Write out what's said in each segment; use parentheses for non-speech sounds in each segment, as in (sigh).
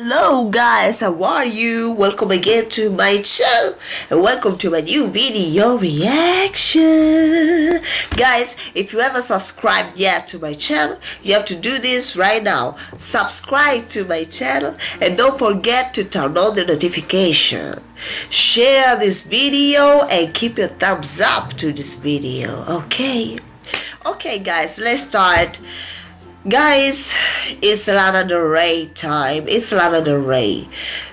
Hello guys, how are you? Welcome again to my channel and welcome to my new video reaction. Guys, if you haven't subscribed yet to my channel, you have to do this right now. Subscribe to my channel and don't forget to turn on the notification. Share this video and keep your thumbs up to this video, okay? Okay guys, let's start guys it's Lana Del Rey time. It's Lana Del Rey.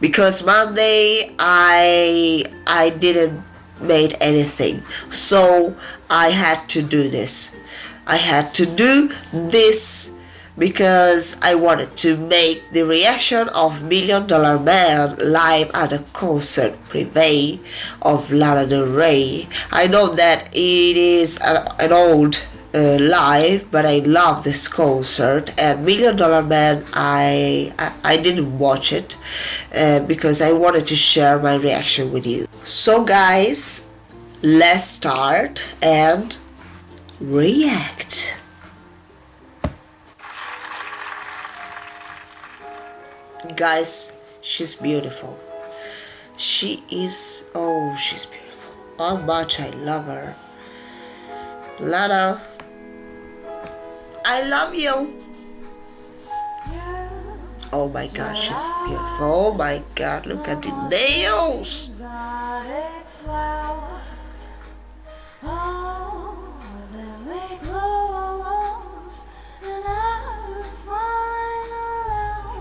Because Monday I I didn't made anything. So I had to do this. I had to do this because I wanted to make the reaction of Million Dollar Man live at a concert privé of Lana Del Rey. I know that it is an old uh, live but I love this concert. And Million Dollar Man I, I, I didn't watch it uh, because I wanted to share my reaction with you. So guys let's start and react. Guys she's beautiful. She is oh she's beautiful. How much I love her. Lana I love you. Oh my god, she's beautiful. Oh my god, look at the nails.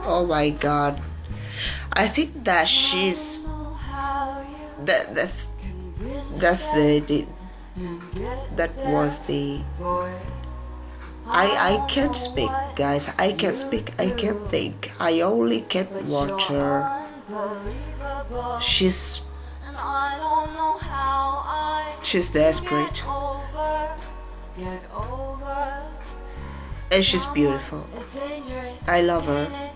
Oh my god. I think that she's that that's that's the, the that was the I, I can't speak, guys. I can't speak. I can't think. I only can watch her. She's she's desperate. And she's beautiful. I love her.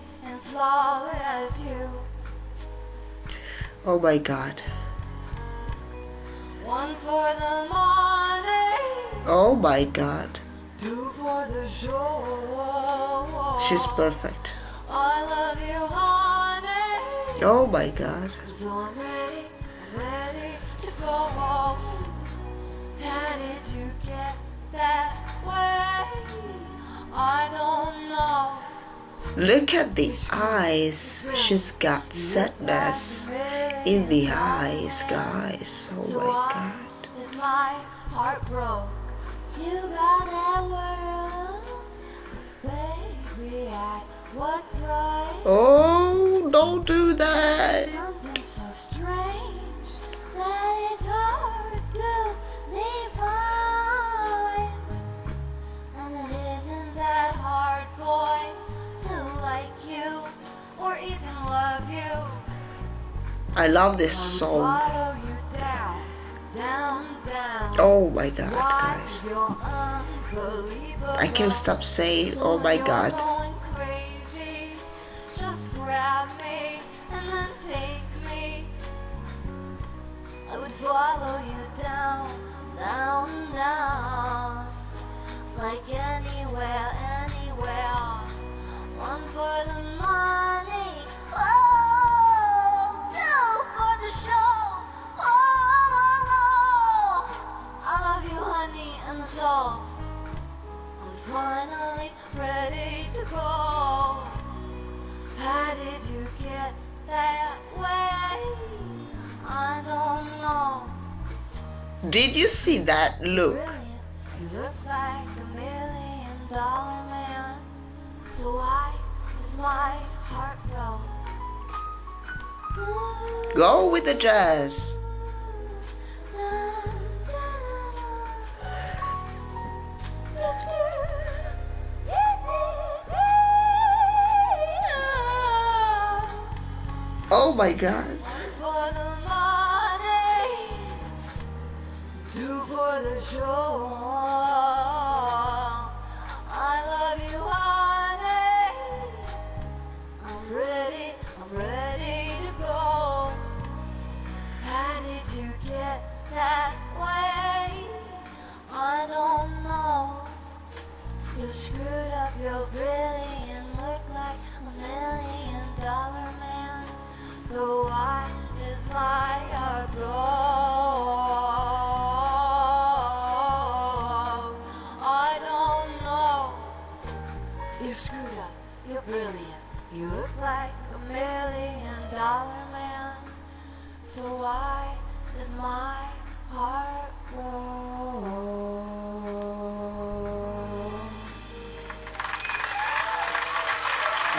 Oh my god. Oh my god. She's perfect. Oh my god. Look at the eyes. She's got sadness in the eyes, guys. Oh my god. You got that world, baby, at what price? Oh, don't do that. Something so strange that it's hard to define. And it isn't that hard, boy, to like you or even love you. I love this song. Oh my god, guys. I can't stop saying, oh my god. follow you down, down, down Like anywhere, anywhere One for the money Did you see that look? You look like a million dollar man. So why is my heart broke? Go with the jazz. Oh my god. For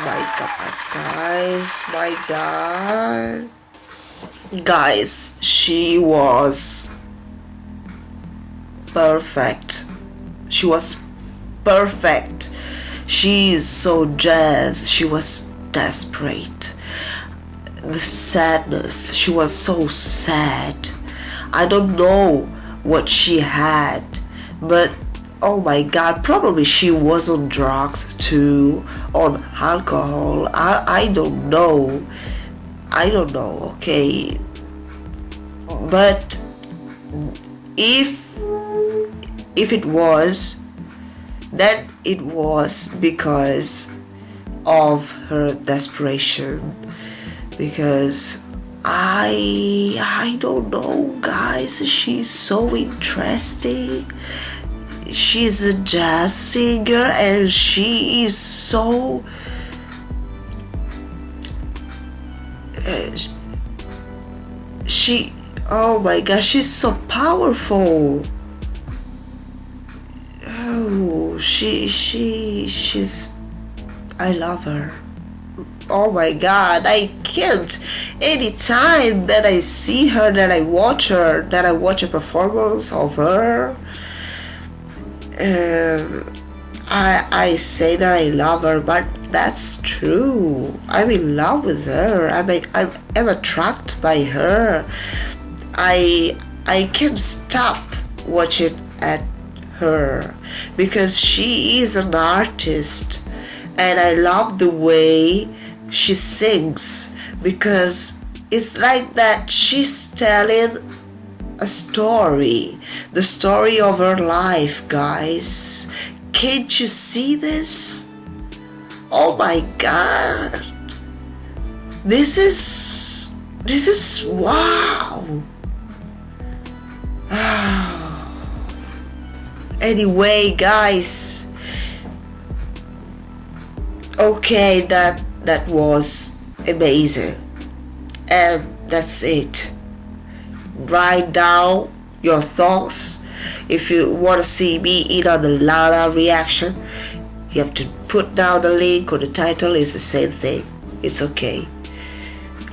My god, guys, my god. Guys, she was perfect. She was perfect. She is so jazz. She was desperate. The sadness. She was so sad. I don't know what she had, but oh my god, probably she was on drugs too, on alcohol. I, I don't know. I don't know, okay. But if if it was then it was because of her desperation because I I don't know guys she's so interesting she's a jazz singer and she is so uh, she oh my gosh she's so powerful. Oh she she she's i love her. Oh my god i can't. Anytime that i see her that i watch her that i watch a performance of her um, I I say that I love her, but that's true. I'm in love with her. I'm I'm, I'm attracted by her. I I can't stop watching at her because she is an artist, and I love the way she sings because it's like that she's telling a story, the story of her life, guys. Can't you see this? Oh my god. This is this is wow. (sighs) anyway, guys. Okay, that that was amazing. And that's it write down your thoughts. If you want to see me in on the Lana reaction you have to put down the link or the title is the same thing. It's okay.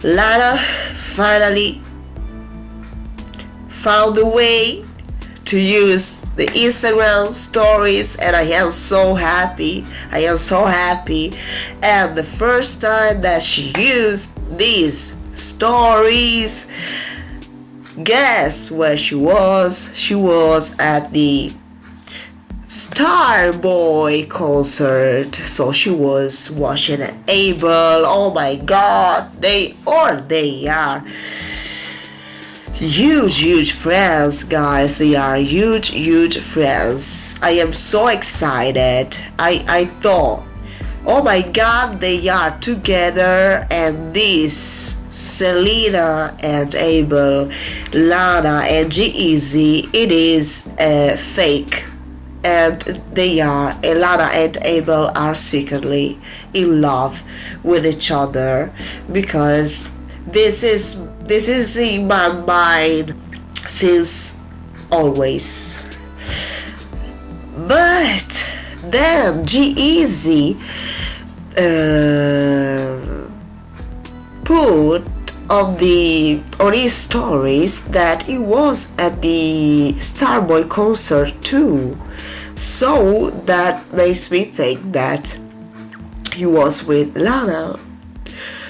Lana finally found a way to use the Instagram stories and I am so happy. I am so happy. And the first time that she used these stories guess where she was? She was at the Starboy concert. So she was watching Abel. Oh my god, they or they are huge huge friends guys they are huge huge friends i am so excited i i thought oh my god they are together and this Selena and Abel, Lana and G-Eazy, it is uh, fake. And they are, Lana and Abel are secretly in love with each other because this is this is in my mind since always. But then G-Eazy uh, put on the on his stories that he was at the Starboy concert too. So that makes me think that he was with Lana.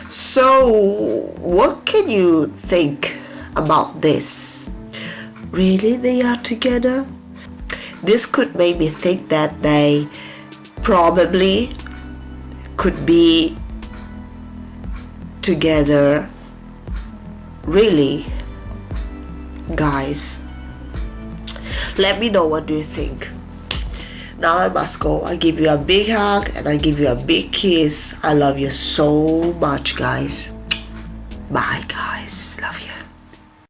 So what can you think about this? Really they are together? This could make me think that they probably could be together really guys. Let me know what do you think. Now I must go I give you a big hug and I give you a big kiss. I love you so much guys. Bye guys. Love